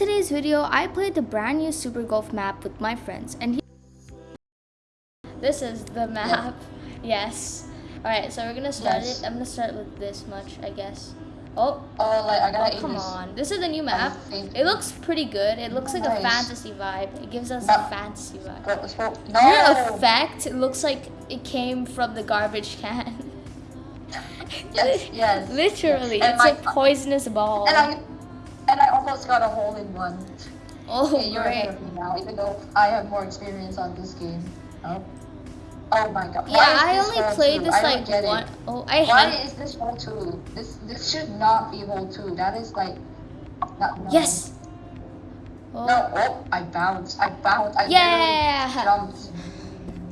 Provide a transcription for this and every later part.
today's video, I played the brand new Super Golf map with my friends, and he- this is the map. Yes. All right, so we're gonna start Yes. it. I'm gonna start with this much, I guess. Oh, Oh, like I oh gotta come aim this. on! This is the new map. It looks pretty good. It looks like a fantasy vibe. It gives us a fantasy vibe. Go, let's go. No. Your effect looks like it came from the garbage can. Yes, yes. Literally, And it's my- a poisonous ball. And I, almost got a hole in one. oh, Okay, you're ahead of me now, even though I have more experience on this game. Oh. Oh my god. Yeah, I only played this I like one oh I Why hate. is this hole two? This this should not be hole two. That is like not no. Yes. Oh, No, oh, I bounced. I bounced. I Yeah. jumped.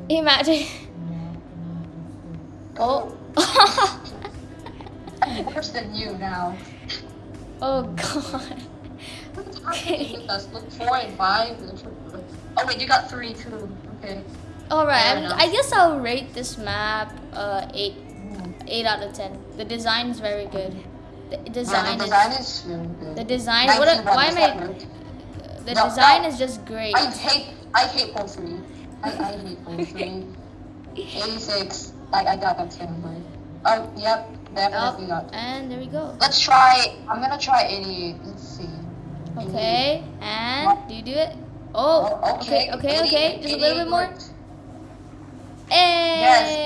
imagine. Oh. I'm oh. worse than you now. Oh god. What's happening with us? Look, four and five. Oh wait, you got three too. Okay. All right. I guess I'll rate this map uh eight Mm. eight out of ten. The design is very good. The design the is design is really good. the design. What? a- Why am I? The No, design no. is just great. I hate I hate hole three. I, I hate hole three. 86. Like I got that ten, oh yep, Oh, got. and there we go. Let's try. I'm gonna try 88. Let's see. Okay, and do you do it? Oh, Oh, okay, okay, 88, okay. Just a little bit more. Hey! Yes.